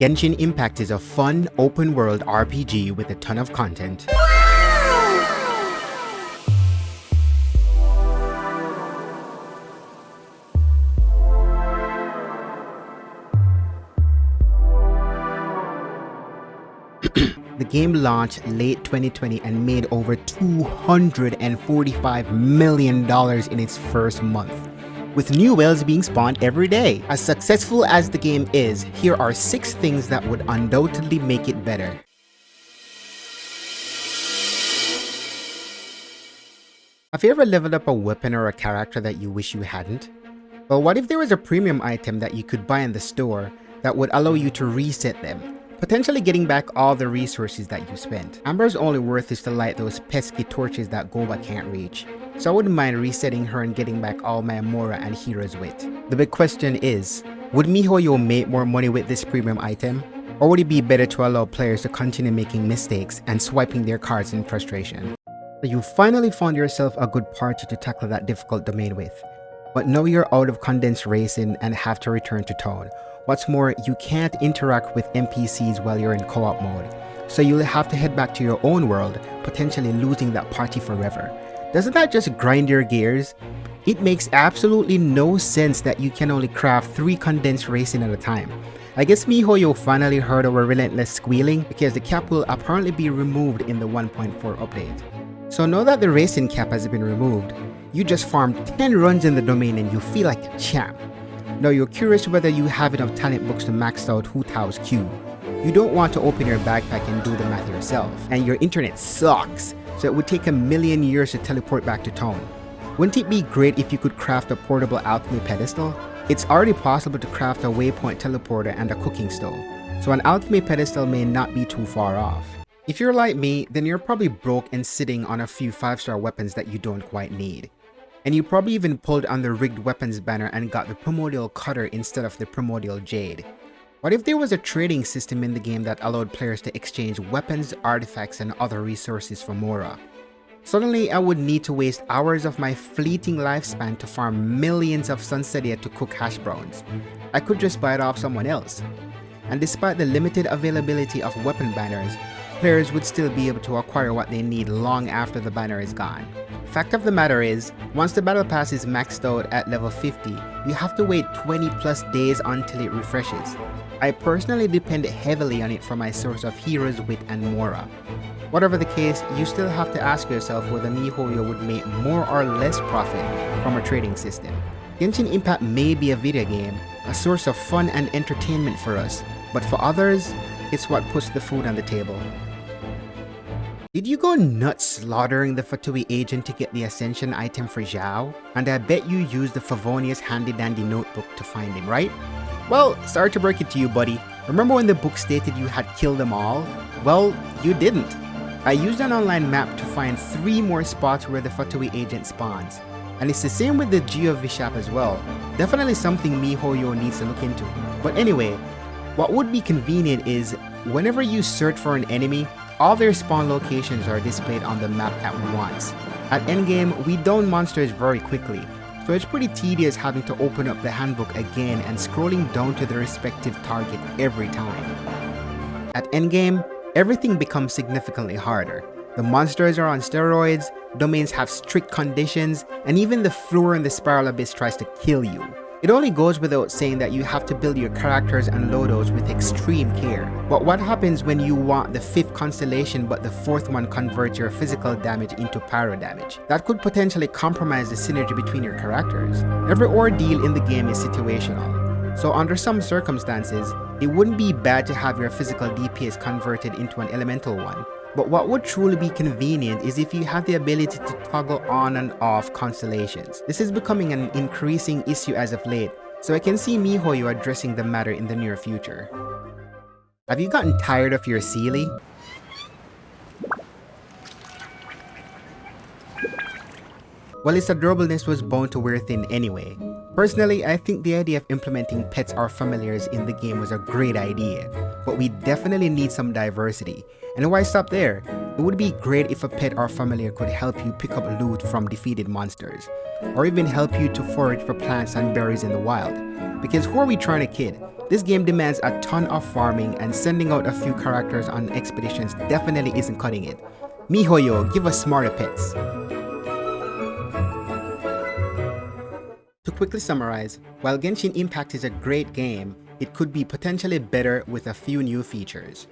Genshin Impact is a fun, open world RPG with a ton of content. the game launched late 2020 and made over $245 million in its first month with new whales being spawned every day. As successful as the game is, here are 6 things that would undoubtedly make it better. Have you ever leveled up a weapon or a character that you wish you hadn't? Well, what if there was a premium item that you could buy in the store that would allow you to reset them, potentially getting back all the resources that you spent? Amber's only worth is to light those pesky torches that Guoba can't reach so I wouldn't mind resetting her and getting back all my Mora and Hero's wit. The big question is, would MiHoYo make more money with this premium item? Or would it be better to allow players to continue making mistakes and swiping their cards in frustration? So you finally found yourself a good party to tackle that difficult domain with. But now you're out of condensed resin and have to return to town. What's more, you can't interact with NPCs while you're in co-op mode. So you'll have to head back to your own world, potentially losing that party forever. Doesn't that just grind your gears? It makes absolutely no sense that you can only craft 3 condensed resin at a time. I guess MiHoYo finally heard our relentless squealing because the cap will apparently be removed in the 1.4 update. So now that the resin cap has been removed, you just farmed 10 runs in the domain and you feel like a champ. Now you're curious whether you have enough talent books to max out Hu Tao's Q. You don't want to open your backpack and do the math yourself, and your internet sucks, so it would take a million years to teleport back to town. Wouldn't it be great if you could craft a portable alchemy pedestal? It's already possible to craft a waypoint teleporter and a cooking stove, so an alchemy pedestal may not be too far off. If you're like me, then you're probably broke and sitting on a few 5-star weapons that you don't quite need. And you probably even pulled on the rigged weapons banner and got the primordial cutter instead of the primordial jade. What if there was a trading system in the game that allowed players to exchange weapons, artifacts, and other resources for Mora? Suddenly, I would need to waste hours of my fleeting lifespan to farm millions of Sunsetia to cook hash browns. I could just buy it off someone else. And despite the limited availability of weapon banners, players would still be able to acquire what they need long after the banner is gone. Fact of the matter is, once the battle pass is maxed out at level 50, you have to wait 20 plus days until it refreshes. I personally depend heavily on it for my source of heroes, wit, and mora. Whatever the case, you still have to ask yourself whether MiHoYo would make more or less profit from a trading system. Genshin Impact may be a video game, a source of fun and entertainment for us, but for others, it's what puts the food on the table. Did you go nuts slaughtering the Fatui agent to get the Ascension item for Xiao? And I bet you used the Favonius handy dandy notebook to find him, right? Well, sorry to break it to you, buddy. Remember when the book stated you had killed them all? Well, you didn't. I used an online map to find three more spots where the Fatui agent spawns. And it's the same with the Geo Bishop as well. Definitely something MiHoYo needs to look into. But anyway, what would be convenient is whenever you search for an enemy, all their spawn locations are displayed on the map at once. At endgame, we down monsters very quickly, so it's pretty tedious having to open up the handbook again and scrolling down to the respective target every time. At endgame, everything becomes significantly harder. The monsters are on steroids, domains have strict conditions, and even the floor in the spiral abyss tries to kill you. It only goes without saying that you have to build your characters and loados with extreme care. But what happens when you want the fifth constellation but the fourth one converts your physical damage into pyro damage? That could potentially compromise the synergy between your characters. Every ordeal in the game is situational. So under some circumstances, it wouldn't be bad to have your physical DPS converted into an elemental one, but what would truly be convenient is if you have the ability to toggle on and off constellations. This is becoming an increasing issue as of late, so I can see MiHoYo addressing the matter in the near future. Have you gotten tired of your Seelie? Well, its adorableness was bound to wear thin anyway. Personally, I think the idea of implementing pets or familiars in the game was a great idea, but we definitely need some diversity. And why stop there? It would be great if a pet or familiar could help you pick up loot from defeated monsters, or even help you to forage for plants and berries in the wild. Because who are we trying to kid? This game demands a ton of farming and sending out a few characters on expeditions definitely isn't cutting it. MiHoYo, give us smarter pets. To quickly summarize, while Genshin Impact is a great game, it could be potentially better with a few new features.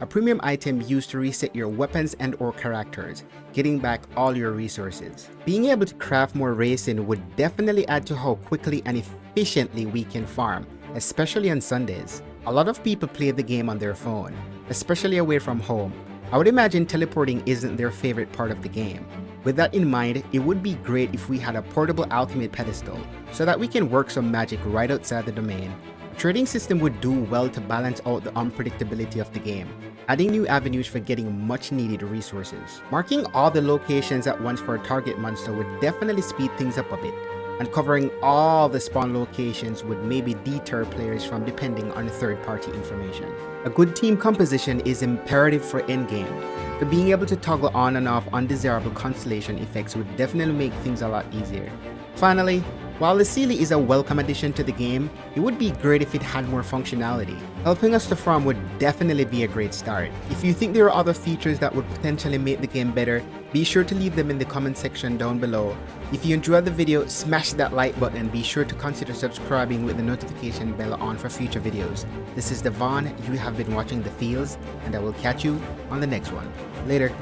A premium item used to reset your weapons and or characters, getting back all your resources. Being able to craft more resin would definitely add to how quickly and efficiently we can farm, especially on Sundays. A lot of people play the game on their phone, especially away from home. I would imagine teleporting isn't their favorite part of the game. With that in mind, it would be great if we had a portable alchemy pedestal, so that we can work some magic right outside the domain Trading system would do well to balance out the unpredictability of the game, adding new avenues for getting much needed resources. Marking all the locations at once for a target monster would definitely speed things up a bit, and covering all the spawn locations would maybe deter players from depending on third-party information. A good team composition is imperative for endgame, but being able to toggle on and off undesirable constellation effects would definitely make things a lot easier. Finally, while the Seelie is a welcome addition to the game, it would be great if it had more functionality. Helping us to farm would definitely be a great start. If you think there are other features that would potentially make the game better, be sure to leave them in the comment section down below. If you enjoyed the video, smash that like button and be sure to consider subscribing with the notification bell on for future videos. This is Devon, you have been watching The Fields, and I will catch you on the next one. Later.